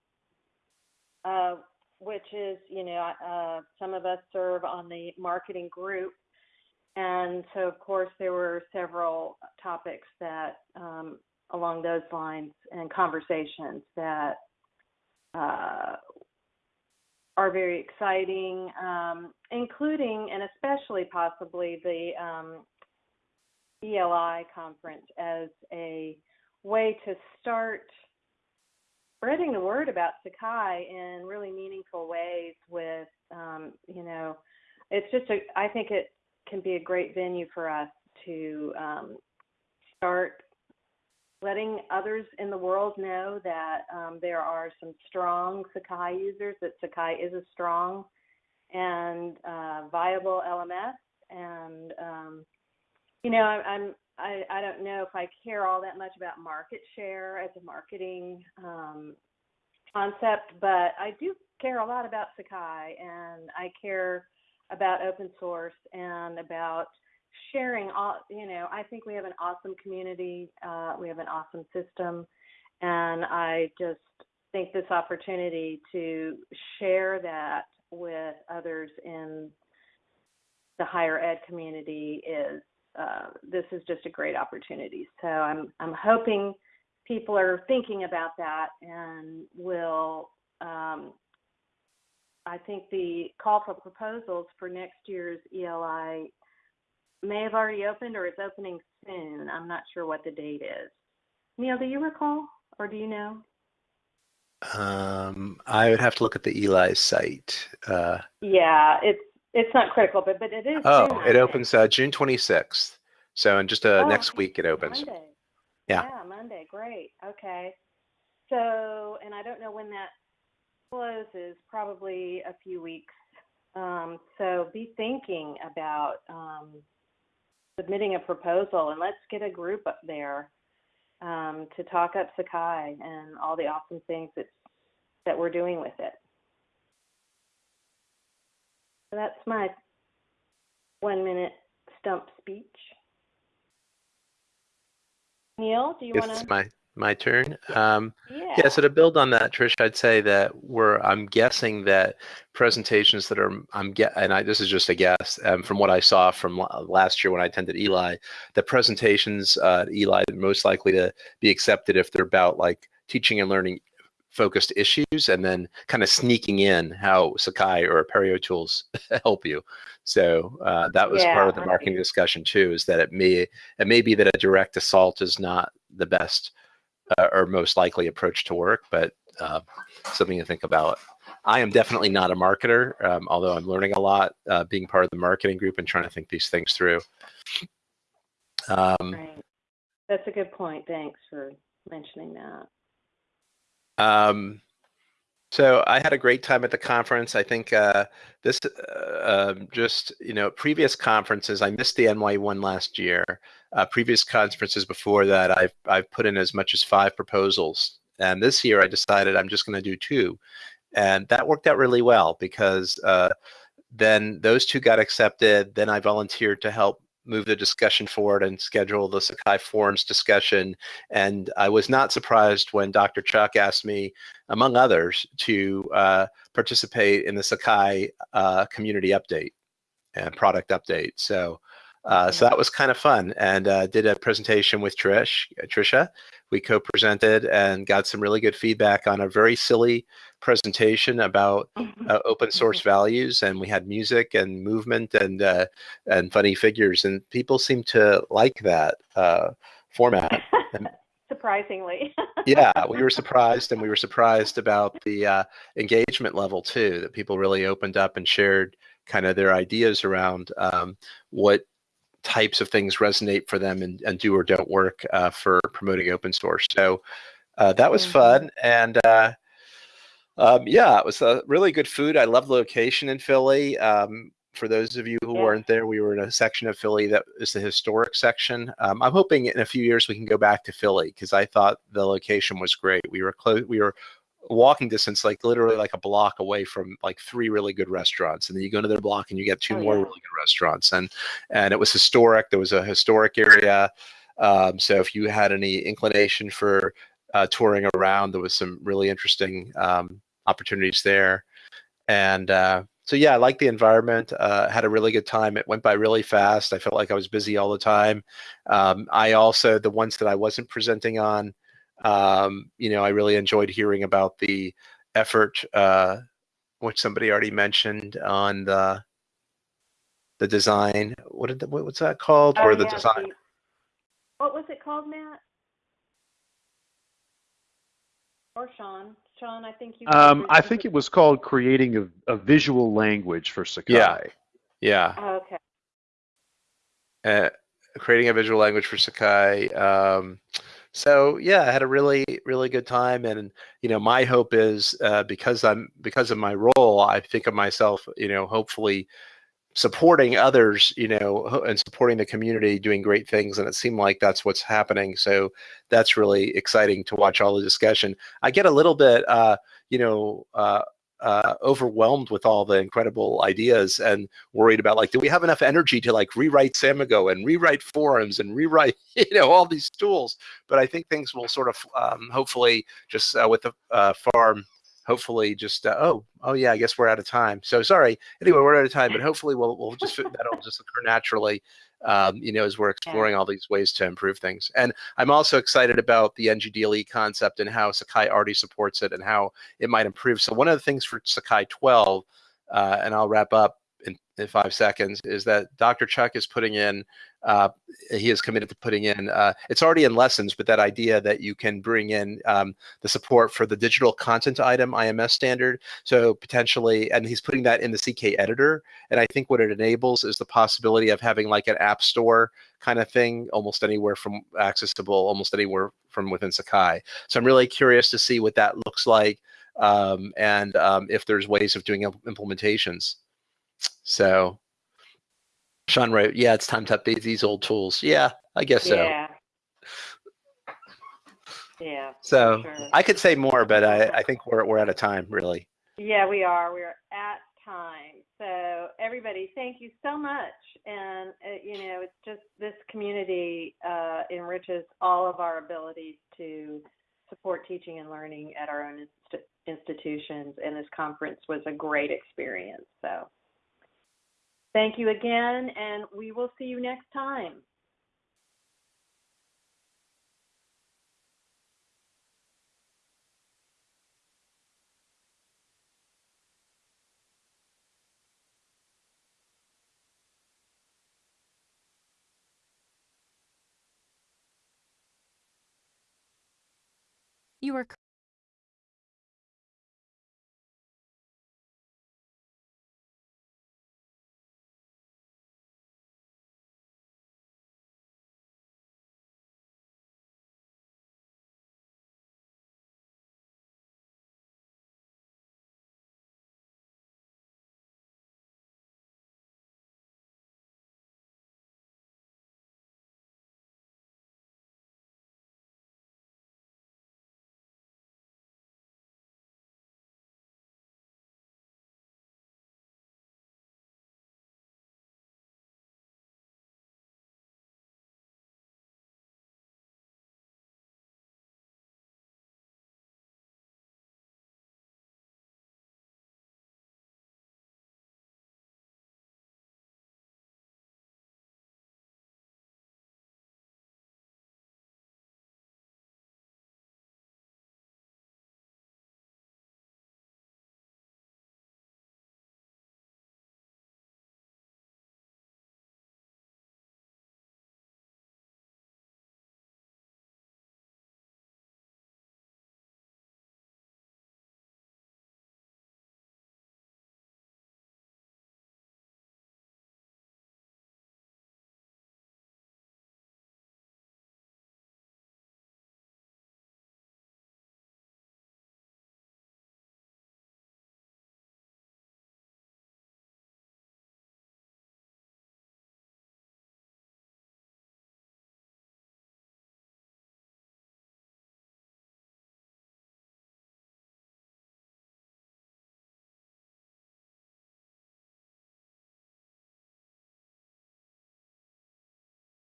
Speaker 1: uh, which is, you know, uh, some of us serve on the marketing group. And so, of course, there were several topics that um, along those lines and conversations that uh, are very exciting, um, including and especially possibly the um, ELI conference as a way to start spreading the word about Sakai in really meaningful ways. With um, you know, it's just a. I think it can be a great venue for us to um, start letting others in the world know that um, there are some strong Sakai users, that Sakai is a strong and uh, viable LMS. And, um, you know, I, I'm, I, I don't know if I care all that much about market share as a marketing um, concept, but I do care a lot about Sakai and I care about open source and about sharing all you know i think we have an awesome community uh, we have an awesome system. And i just think this opportunity to share that with others in the higher ed community is uh, this is just a great opportunity. So i'm i'm hoping people are thinking about that and will, um, I think the call for proposals for next year's ELI may have already opened or is opening soon. I'm not sure what the date is. Neil, do you recall or do you know?
Speaker 2: Um, I would have to look at the ELI site. Uh,
Speaker 1: Yeah, it's it's not critical, but but it is.
Speaker 2: oh,
Speaker 1: soon,
Speaker 2: it opens uh, June 26th. So in just uh,
Speaker 1: Oh,
Speaker 2: next week it opens.
Speaker 1: Monday.
Speaker 2: Yeah.
Speaker 1: Yeah, Monday. Great. Okay. So, and I don't know when that closes. Probably a few weeks. Um, so be thinking about um, submitting a proposal, and let's get a group up there um, to talk up Sakai and all the awesome things that that we're doing with it. So that's my one minute stump speech. Neil, do you want to?
Speaker 2: my my turn. Um,
Speaker 1: Yeah.
Speaker 2: Yeah, so to build on that, Trish, I'd say that we're, I'm guessing that presentations that are, I'm get, and I, this is just a guess, um, from what I saw from last year when I attended ELI, the presentations uh, at ELI are most likely to be accepted if they're about like teaching and learning focused issues and then kind of sneaking in how Sakai or Apereo tools [laughs] help you. So uh, that was part of the marketing discussion too, is that it may, it may be that a direct assault is not the best uh, or most likely approach to work, but uh, something to think about. I am definitely not a marketer, um, although I'm learning a lot uh, being part of the marketing group and trying to think these things through. Um,
Speaker 1: Right. That's a good point. Thanks for mentioning that.
Speaker 2: Um, so I had a great time at the conference. I think uh, this uh, um, just you know previous conferences. I missed the NY one last year. Uh, previous conferences before that, I've I've put in as much as five proposals, and this year I decided I'm just going to do two, and that worked out really well because uh, then those two got accepted. Then I volunteered to help move the discussion forward and schedule the Sakai Forums discussion. And I was not surprised when Dr. Chuck asked me, among others, to uh, participate in the Sakai uh, community update and product update. So, uh, so that was kind of fun, and uh, did a presentation with Trish, Trisha. We co-presented and got some really good feedback on a very silly presentation about uh, open source values, and we had music and movement and uh, and funny figures, and people seem to like that uh, format. [laughs]
Speaker 1: Surprisingly.
Speaker 2: yeah, we were [laughs] surprised, and we were surprised about the uh, engagement level too. That people really opened up and shared kind of their ideas around um, what types of things resonate for them and, and do or don't work uh, for promoting open source. So uh, that was
Speaker 1: Mhm.
Speaker 2: fun, and uh, um, yeah, it was a really good food. I love the location in Philly. Um, for those of you who
Speaker 1: Yeah.
Speaker 2: weren't there, we were in a section of Philly that is the historic section. Um, I'm hoping in a few years we can go back to Philly because I thought the location was great. We were close. We were walking distance, like literally like a block away from like three really good restaurants, and then you go to their block and you get two
Speaker 1: Oh,
Speaker 2: more
Speaker 1: yeah.
Speaker 2: really good restaurants, and and it was historic. There was a historic area. Um, so if you had any inclination for uh, touring around, there was some really interesting um, opportunities there, and uh, so yeah, I liked the environment. Uh, had a really good time. It went by really fast. I felt like I was busy all the time. Um, I also the ones that I wasn't presenting on, um, you know, I really enjoyed hearing about the effort, uh, which somebody already mentioned on the the design. What did the, what, what's that called?
Speaker 1: Oh,
Speaker 2: or the
Speaker 1: yeah,
Speaker 2: design?
Speaker 1: the- What was it called, Matt? Or Sean? Sean, I think you.
Speaker 8: Um, I think it was called creating a, a visual language for Sakai.
Speaker 2: Yeah. Yeah.
Speaker 1: Oh, okay.
Speaker 2: uh, creating a visual language for Sakai. Um, so yeah, I had a really really good time, and you know my hope is uh, because I'm because of my role, I think of myself, you know, hopefully supporting others, you know, and supporting the community doing great things, and it seemed like that's what's happening. So that's really exciting to watch all the discussion. I get a little bit, uh, you know. Uh, uh, overwhelmed with all the incredible ideas and worried about like, do we have enough energy to like rewrite Samigo and rewrite forums and rewrite, [laughs] you know, all these tools? But I think things will sort of um, hopefully just uh, with the uh, farm hopefully just uh, oh oh yeah, I guess we're out of time. So sorry. Anyway, we're out of time, but [laughs] hopefully we'll we'll just that'll just occur naturally. Um, you know, as we're exploring all these ways to improve things. And I'm also excited about the NGDLE concept and how Sakai already supports it and how it might improve. So one of the things for Sakai 12, uh, and I'll wrap up in, five seconds, is that Dr. Chuck is putting in uh, he is committed to putting in, uh, it's already in lessons, but that idea that you can bring in um, the support for the digital content item IMS standard. So potentially, and he's putting that in the CK editor. And I think what it enables is the possibility of having like an app store kind of thing, almost anywhere from accessible, almost anywhere from within Sakai. So I'm really curious to see what that looks like um, and um, if there's ways of doing implementations. So Sean wrote, "Yeah, it's time to update these old tools." Yeah, I guess so.
Speaker 1: Yeah. Yeah.
Speaker 2: So
Speaker 1: sure.
Speaker 2: I could say more, but I, I think we're we're out of time, really.
Speaker 1: Yeah, we are. We're at time. So everybody, thank you so much. And uh, you know, it's just this community uh, enriches all of our abilities to support teaching and learning at our own inst- institutions. And this conference was a great experience. So. Thank you again, and we will see you next time.
Speaker 9: You are